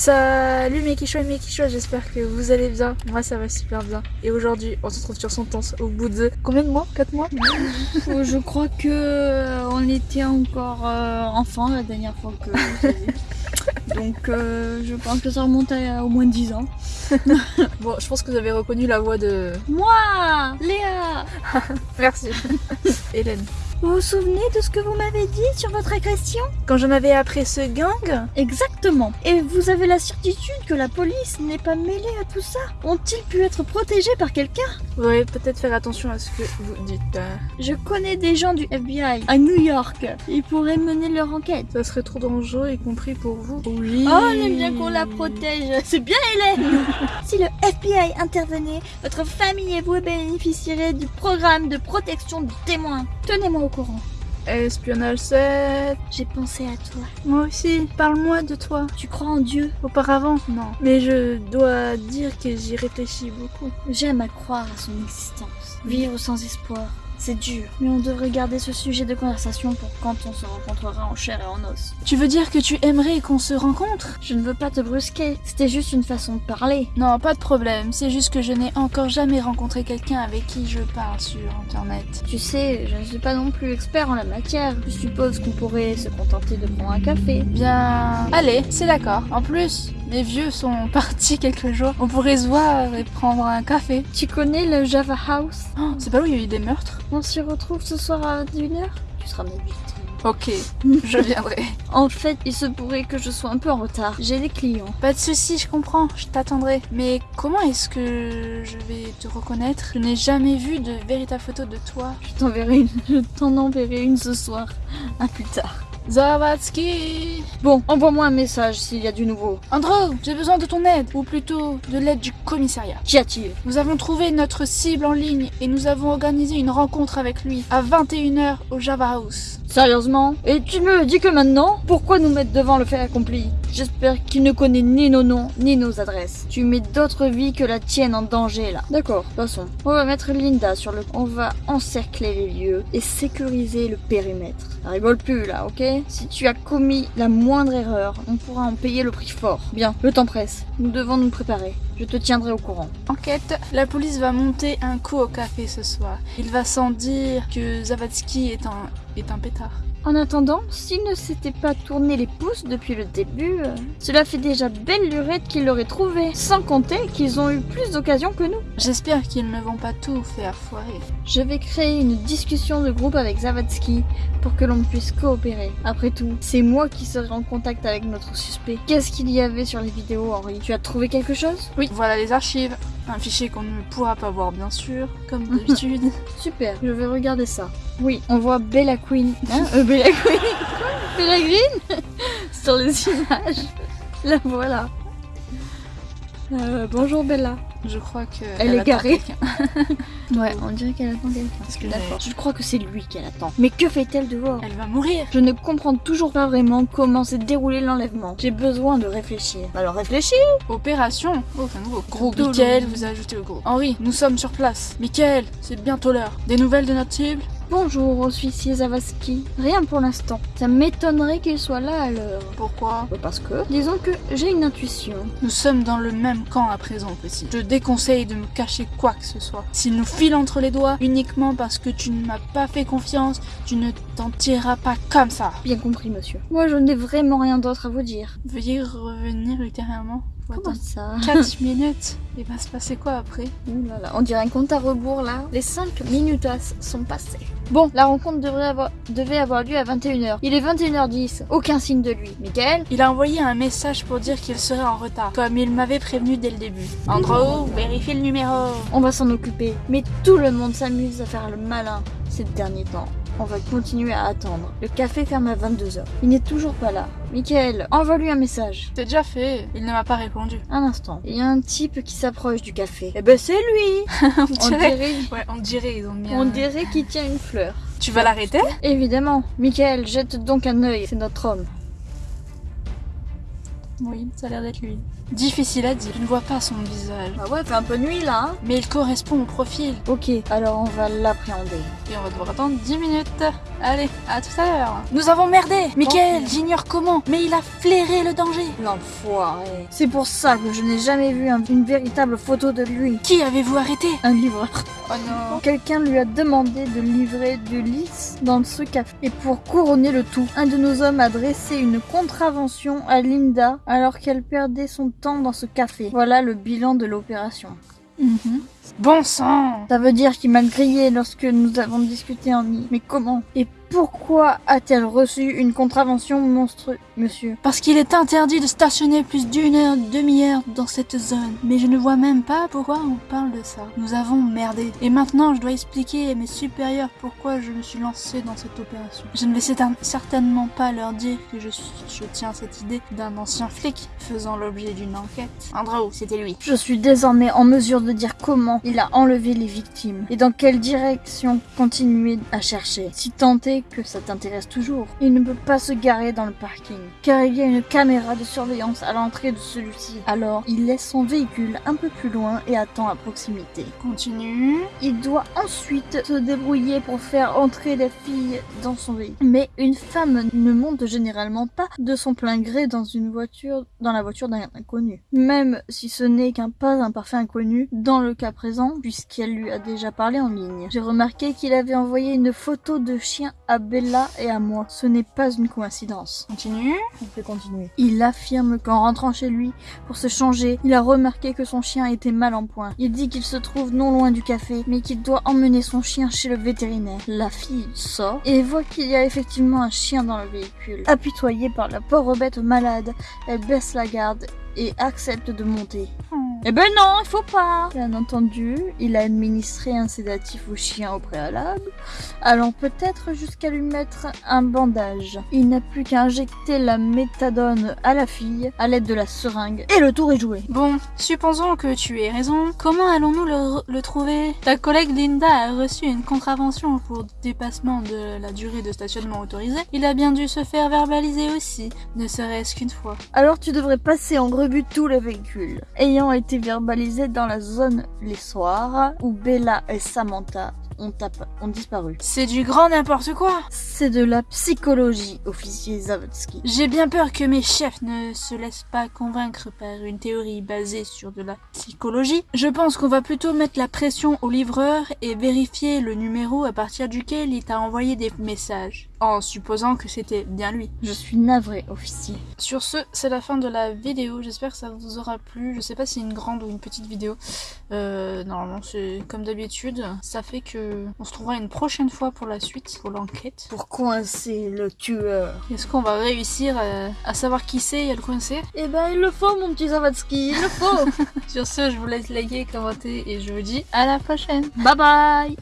Salut mes et mes j'espère que vous allez bien. Moi ça va super bien. Et aujourd'hui, on se retrouve sur son temps au bout de combien de mois? 4 mois? Euh, Je crois que euh, on était encore euh, enfant la dernière fois que. Donc euh, je pense que ça remonte à au moins 10 ans. Bon, je pense que vous avez reconnu la voix de Moi, Léa Merci. Hélène. Vous vous souvenez de ce que vous m'avez dit sur votre agression Quand j'en avais après ce gang, Exactement. Et vous avez la certitude que la police n'est pas mêlée à tout ça Ont-ils pu être protégés par quelqu'un vous peut-être faire attention à ce que vous dites. euh. Je connais des gens du FBI à New York. Ils pourraient mener leur enquête. Ça serait trop dangereux, y compris pour vous. Oui. Oh, on aime bien qu'on la protège. C'est bien Hélène Si le FBI intervenait, votre famille et vous bénéficieraient du programme de protection du témoin. Tenez-moi au courant. Espionnage 7. J'ai pensé à toi. Moi aussi, parle-moi de toi. Tu crois en Dieu? Auparavant, non. Mais je dois dire que j'y réfléchis beaucoup. J'aime à croire à son existence. Vivre sans espoir, c'est dur. Mais on devrait garder ce sujet de conversation pour quand on se rencontrera en chair et en os. Tu veux dire que tu aimerais qu'on se rencontre? Je ne veux pas te brusquer, c'était juste une façon de parler. Non, pas de problème. C'est juste que je n'ai encore jamais rencontré quelqu'un avec qui je parle sur Internet. Tu sais, je ne suis pas non plus expert en la matière. Je suppose qu'on pourrait se contenter de prendre un café. Bien... Allez, c'est d'accord. En plus, mes vieux sont partis quelques jours. On pourrait se voir et prendre un café. Tu connais le Java House? Oh, c'est pas où il y a eu des meurtres? On s'y retrouve ce soir à 21h Tu seras ma victime. Ok, je viendrai. En fait, il se pourrait que je sois un peu en retard. J'ai des clients. Pas de soucis, je comprends, je t'attendrai. Mais comment est-ce que je vais te reconnaître Je n'ai jamais vu de véritable photo de toi. Je t'enverrai une. Je t'en enverrai une ce soir. À plus tard. Zawadzki Bon, envoie-moi un message s'il y a du nouveau. Andrew, j'ai besoin de ton aide, ou plutôt de l'aide du commissariat. Qu'y a-t-il? Nous avons trouvé notre cible en ligne et nous avons organisé une rencontre avec lui à 21h au Java House. Sérieusement? Et tu me dis que maintenant? Pourquoi nous mettre devant le fait accompli? J'espère qu'il ne connaît ni nos noms, ni nos adresses. Tu mets d'autres vies que la tienne en danger, là. D'accord, passons. On va mettre Linda sur le... On va encercler les lieux et sécuriser le périmètre. Ça rigole plus, là, ok? Si tu as commis la moindre erreur, on pourra en payer le prix fort. Bien, le temps presse. Nous devons nous préparer. Je te tiendrai au courant. Enquête, la police va monter un coup au café ce soir. Il va sans dire que Zavatsky est un, est un pétard. En attendant, s'il ne s'était pas tourné les pouces depuis le début, euh, cela fait déjà belle lurette qu'ils l'auraient trouvé. Sans compter qu'ils ont eu plus d'occasions que nous. J'espère qu'ils ne vont pas tout faire foirer. Je vais créer une discussion de groupe avec Zavatsky pour que l'on puisse coopérer. Après tout, c'est moi qui serai en contact avec notre suspect. Qu'est-ce qu'il y avait sur les vidéos, Henri? Tu as trouvé quelque chose? Oui, voilà les archives. Un fichier qu'on ne pourra pas voir bien sûr, comme d'habitude. Super, je vais regarder ça. Oui, on voit Bella Queen. Hein euh, Bella Queen Bella Green Sur les images. La voilà. Euh, bonjour Bella. Je crois que Elle est garée. Ouais, on dirait qu'elle attend quelqu'un. D'accord. Je crois que c'est lui qu'elle attend. Mais que fait-elle dehors? Elle va mourir. Je ne comprends toujours pas vraiment comment s'est déroulé l'enlèvement. J'ai besoin de réfléchir. Alors réfléchis Opération Oh, c'est nouveau. Tout Michael le- vous a ajouté au groupe. Henri, nous sommes sur place. Michael, c'est bientôt l'heure. Des nouvelles de notre cible? Bonjour aux huissier Zavaski. Rien pour l'instant. Ça m'étonnerait qu'il soit là à l'heure. Pourquoi? Bah, Parce que, disons que j'ai une intuition. Nous sommes dans le même camp à présent, petit. Je déconseille de me cacher quoi que ce soit. S'il nous file entre les doigts uniquement parce que tu ne m'as pas fait confiance, tu ne t'en tireras pas comme ça. Bien compris, monsieur. Moi, je n'ai vraiment rien d'autre à vous dire. Veuillez revenir ultérieurement. Faut Comment attendre ça 4 minutes. Il va se passer quoi après Ouh là là, on dirait un compte à rebours là. Les 5 minutes sont passées. Bon, la rencontre devrait avoir, devait avoir lieu à 21h. Il est 21h10. Aucun signe de lui. Michael Il a envoyé un message pour dire qu'il serait en retard, comme il m'avait prévenu dès le début. Andrew, vérifie le numéro. On va s'en occuper. Mais tout le monde s'amuse à faire le malin ces derniers temps. On va continuer à attendre. Le café ferme à 22h. Il n'est toujours pas là. Michael, envoie-lui un message. C'est déjà fait. Il ne m'a pas répondu. Un instant. Il y a un type qui s'approche du café. Eh ben c'est lui on On dirait. dirait, Ouais, on dirait, ils ont mis on un- dirait qu'il tient une fleur. Tu vas l'arrêter? Évidemment. Michael, jette donc un œil. C'est notre homme. Oui, ça a l'air d'être lui. Difficile à dire, je ne vois pas son visage. Bah ouais, fait un peu nuit là, hein Mais il correspond au profil. Ok, alors on va l'appréhender. Et on va devoir attendre 10 minutes. Allez, à tout à l'heure. Nous avons merdé Michael, j'ignore comment, mais il a flairé le danger. L'enfoiré. C'est pour ça que je n'ai jamais vu un- une véritable photo de lui. Qui avez-vous arrêté? Un livreur. Oh non. Quelqu'un lui a demandé de livrer du lys dans ce café. Et pour couronner le tout, un de nos hommes a dressé une contravention à Linda alors qu'elle perdait son temps dans ce café. Voilà le bilan de l'opération. Mhm. Bon sang Ça veut dire qu'il m'a grillé lorsque nous avons discuté en nid. Mais comment? Et pourquoi a-t-elle reçu une contravention monstrueuse, monsieur Parce qu'il est interdit de stationner plus d'une heure, demi-heure dans cette zone. Mais je ne vois même pas pourquoi on parle de ça. Nous avons merdé. Et maintenant, je dois expliquer à mes supérieurs pourquoi je me suis lancé dans cette opération. Je ne vais certain- certainement pas leur dire que je, je tiens cette idée d'un ancien flic faisant l'objet d'une enquête. Andrew, c'était lui. Je suis désormais en mesure de dire comment il a enlevé les victimes et dans quelle direction continuer à chercher. Si tant est que ça t'intéresse toujours, il ne peut pas se garer dans le parking car il y a une caméra de surveillance à l'entrée de celui-ci. Alors, il laisse son véhicule un peu plus loin et attend à proximité. Continue. Il doit ensuite se débrouiller pour faire entrer la fille dans son véhicule. Mais une femme ne monte généralement pas de son plein gré dans une voiture, dans la voiture d'un inconnu. Même si ce n'est qu'un pas un parfait inconnu, dans le cas présent, puisqu'elle lui a déjà parlé en ligne. J'ai remarqué qu'il avait envoyé une photo de chien à Bella et à moi. Ce n'est pas une coïncidence. Continue. On peut continuer. Il affirme qu'en rentrant chez lui pour se changer, il a remarqué que son chien était mal en point. Il dit qu'il se trouve non loin du café, mais qu'il doit emmener son chien chez le vétérinaire. La fille sort et voit qu'il y a effectivement un chien dans le véhicule. Apitoyée par la pauvre bête malade, elle baisse la garde et accepte de monter. Oh. Eh ben non, il faut pas Bien entendu, il a administré un sédatif au chien au préalable, allant peut-être jusqu'à lui mettre un bandage. Il n'a plus qu'à injecter la méthadone à la fille à l'aide de la seringue, et le tour est joué. Bon, supposons que tu aies raison. Comment allons-nous le, le trouver? Ta collègue Linda a reçu une contravention pour dépassement de la durée de stationnement autorisée. Il a bien dû se faire verbaliser aussi, ne serait-ce qu'une fois. Alors tu devrais passer en revue tous les véhicules, ayant été verbalisés dans la zone les soirs où Bella et Samantha ont, ont disparu. C'est du grand n'importe quoi C'est de la psychologie, officier Zavotsky. J'ai bien peur que mes chefs ne se laissent pas convaincre par une théorie basée sur de la psychologie. Je pense qu'on va plutôt mettre la pression au livreur et vérifier le numéro à partir duquel il t'a envoyé des messages, en supposant que c'était bien lui. Je suis navré, officier. Sur ce, c'est la fin de la vidéo. J'espère que ça vous aura plu. Je sais pas si c'est une grande ou une petite vidéo. Euh, normalement, c'est comme d'habitude. Ça fait que on se trouvera une prochaine fois pour la suite, pour l'enquête. Pour coincer le tueur. Est-ce qu'on va réussir à, à savoir qui c'est et à le coincer? Eh ben, il le faut, mon petit Zavatsky, il le faut Sur ce, je vous laisse liker, commenter et je vous dis à la prochaine. Bye bye